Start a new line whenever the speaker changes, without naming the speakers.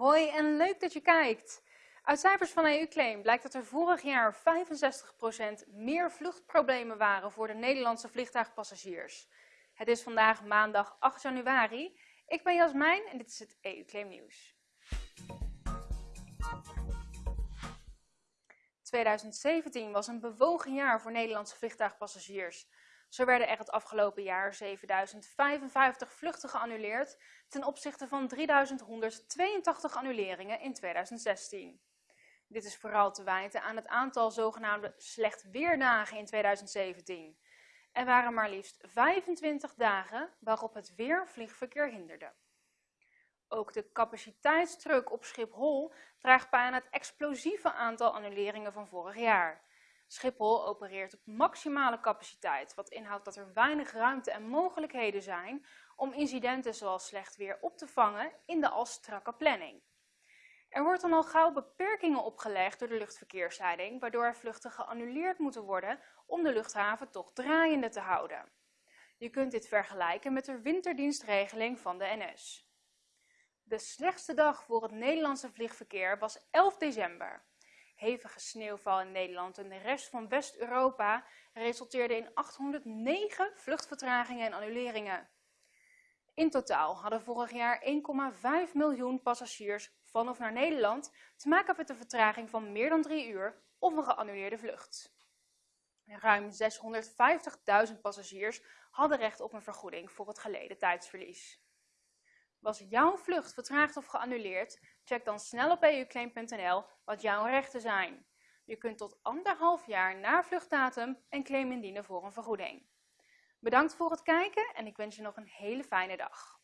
Hoi en leuk dat je kijkt! Uit cijfers van EU-claim blijkt dat er vorig jaar 65% meer vluchtproblemen waren voor de Nederlandse vliegtuigpassagiers. Het is vandaag maandag 8 januari. Ik ben Jasmijn en dit is het EU-claim nieuws. 2017 was een bewogen jaar voor Nederlandse vliegtuigpassagiers. Zo werden er het afgelopen jaar 7055 vluchten geannuleerd ten opzichte van 3182 annuleringen in 2016. Dit is vooral te wijten aan het aantal zogenaamde slecht weerdagen in 2017. Er waren maar liefst 25 dagen waarop het weer vliegverkeer hinderde. Ook de capaciteitsdruk op Schiphol draagt bij aan het explosieve aantal annuleringen van vorig jaar. Schiphol opereert op maximale capaciteit, wat inhoudt dat er weinig ruimte en mogelijkheden zijn om incidenten zoals slecht weer op te vangen in de al strakke planning. Er wordt dan al gauw beperkingen opgelegd door de luchtverkeersleiding, waardoor er vluchten geannuleerd moeten worden om de luchthaven toch draaiende te houden. Je kunt dit vergelijken met de winterdienstregeling van de NS. De slechtste dag voor het Nederlandse vliegverkeer was 11 december. Hevige sneeuwval in Nederland en de rest van West-Europa resulteerde in 809 vluchtvertragingen en annuleringen. In totaal hadden vorig jaar 1,5 miljoen passagiers van of naar Nederland te maken met een vertraging van meer dan drie uur of een geannuleerde vlucht. Ruim 650.000 passagiers hadden recht op een vergoeding voor het geleden tijdsverlies. Was jouw vlucht vertraagd of geannuleerd? Check dan snel op euclaim.nl wat jouw rechten zijn. Je kunt tot anderhalf jaar na vluchtdatum een claim indienen voor een vergoeding. Bedankt voor het kijken en ik wens je nog een hele fijne dag.